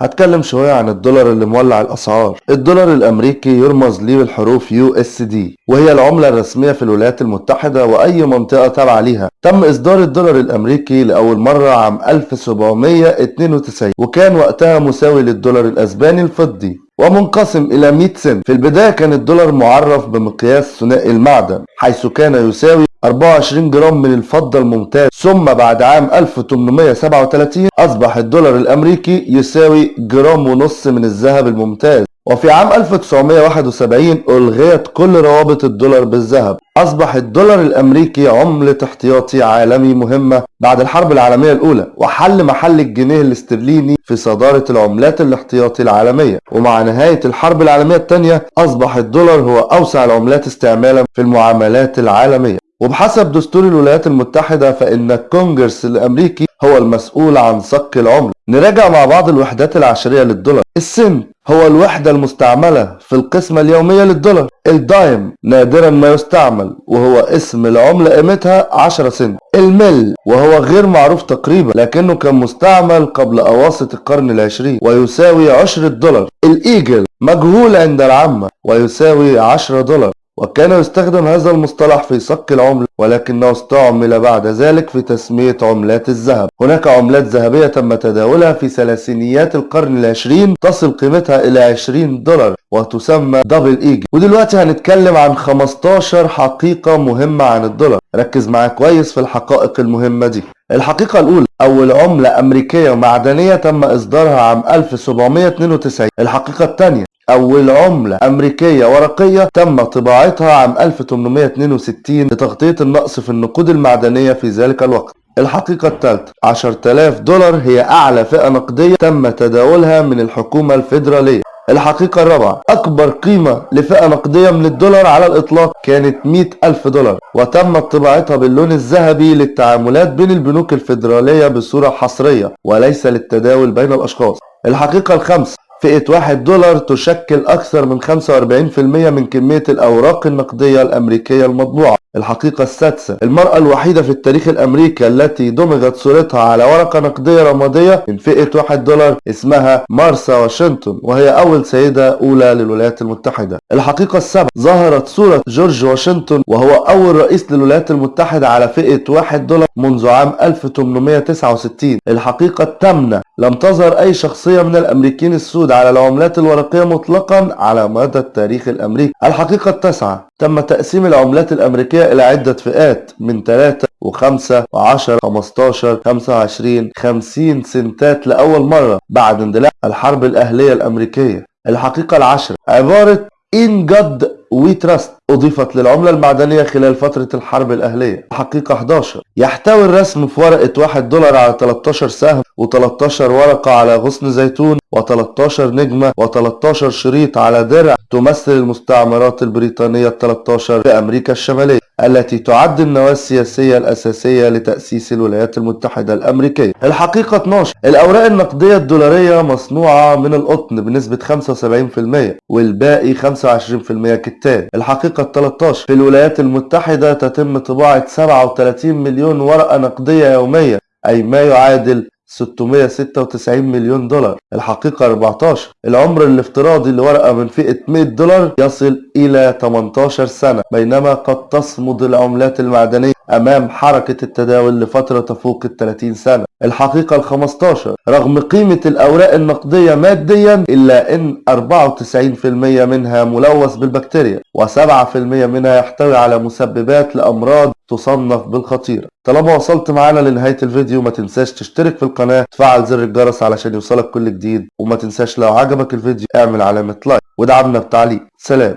هتكلم شوية عن الدولار اللي مولع الأسعار. الدولار الأمريكي يرمز ليه بالحروف USD وهي العملة الرسمية في الولايات المتحدة وأي منطقة تابعة ليها. تم إصدار الدولار الأمريكي لأول مرة عام 1792 وكان وقتها مساوي للدولار الأسباني الفضي ومنقسم إلى 100 سنت. في البداية كان الدولار معرف بمقياس ثنائي المعدن حيث كان يساوي 24 جرام من الفضة الممتاز ثم بعد عام 1837 أصبح الدولار الأمريكي يساوي جرام ونص من الذهب الممتاز. وفي عام 1971 ألغيت كل روابط الدولار بالذهب. أصبح الدولار الأمريكي عملة احتياطي عالمي مهمة بعد الحرب العالمية الأولى وحل محل الجنيه الاسترليني في صدارة العملات الاحتياطي العالمية. ومع نهاية الحرب العالمية الثانية أصبح الدولار هو أوسع العملات استعمالا في المعاملات العالمية. وبحسب دستور الولايات المتحدة فإن الكونجرس الأمريكي هو المسؤول عن صك العملة. نراجع مع بعض الوحدات العشرية للدولار. السنت هو الوحدة المستعملة في القسمة اليومية للدولار. الدايم نادرا ما يستعمل وهو اسم العملة قيمتها 10 سنت. المل وهو غير معروف تقريبا لكنه كان مستعمل قبل أواسط القرن العشرين ويساوي عشرة دولار. الإيجل مجهول عند العامة ويساوي 10 دولار. وكان يستخدم هذا المصطلح في صك العملة ولكنه استعمل بعد ذلك في تسمية عملات الذهب. هناك عملات ذهبية تم تداولها في ثلاثينيات القرن العشرين تصل قيمتها إلى 20 دولار وتسمى دبل إيجل. ودلوقتي هنتكلم عن 15 حقيقة مهمة عن الدولار. ركز معايا كويس في الحقائق المهمة دي. الحقيقة الأولى أول عملة أمريكية معدنية تم إصدارها عام 1792 الحقيقة الثانية أول عملة أمريكية ورقية تم طباعتها عام 1862 لتغطية النقص في النقود المعدنية في ذلك الوقت. الحقيقة الثالثة 10000 دولار هي أعلى فئة نقدية تم تداولها من الحكومة الفيدرالية. الحقيقة الرابعة أكبر قيمة لفئة نقدية من الدولار على الإطلاق كانت 100 ألف دولار وتمت طباعتها باللون الذهبي للتعاملات بين البنوك الفيدرالية بصورة حصرية وليس للتداول بين الأشخاص. الحقيقة الخامسة فئة 1 دولار تشكل أكثر من 45% من كمية الأوراق النقدية الأمريكية المطبوعة. الحقيقة السادسة. المرأة الوحيدة في التاريخ الأمريكي التي دمجت صورتها على ورقة نقدية رمادية من فئة 1 دولار اسمها مارسا واشنطن وهي أول سيدة أولى للولايات المتحدة. الحقيقة السابعة ظهرت صورة جورج واشنطن وهو أول رئيس للولايات المتحدة على فئة 1 دولار منذ عام 1869 الحقيقة الثامنة لم تظهر أي شخصية من الأمريكيين السود على العملات الورقية مطلقا على مدى التاريخ الأمريكي. الحقيقة التاسعة تم تقسيم العملات الأمريكية إلى عدة فئات من 3 و5 و10 15 25 50 سنتات لأول مرة بعد اندلاع الحرب الأهلية الأمريكية. الحقيقة العشرة. عبارة إن جد وي تراست أضيفت للعملة المعدنية خلال فترة الحرب الأهلية. حقيقة 11 يحتوي الرسم في ورقة 1 دولار على 13 سهم و13 ورقة على غصن زيتون و13 نجمة و13 شريط على درع تمثل المستعمرات البريطانية ال 13 في أمريكا الشمالية. التي تعد النواة السياسية الأساسية لتأسيس الولايات المتحدة الأمريكية. الحقيقة 12 الأوراق النقدية الدولارية مصنوعة من القطن بنسبة 75% والباقي 25% كتان. الحقيقة 13 في الولايات المتحدة تتم طباعة 37 مليون ورقة نقدية يوميا أي ما يعادل 696 مليون دولار. الحقيقة 14 العمر الافتراضي لورقة من فئة 100 دولار يصل إلى 18 سنة بينما قد تصمد العملات المعدنية أمام حركة التداول لفترة تفوق ال 30 سنة. الحقيقة ال 15 رغم قيمة الأوراق النقدية ماديا إلا أن 94% منها ملوث بالبكتيريا و7% منها يحتوي على مسببات لأمراض تصنف بالخطيرة طالما وصلت معانا لنهاية الفيديو ما تنساش تشترك في القناة تفعل زر الجرس علشان يوصلك كل جديد وما تنساش لو عجبك الفيديو اعمل علامة لايك ودعمنا بتعليق. سلام.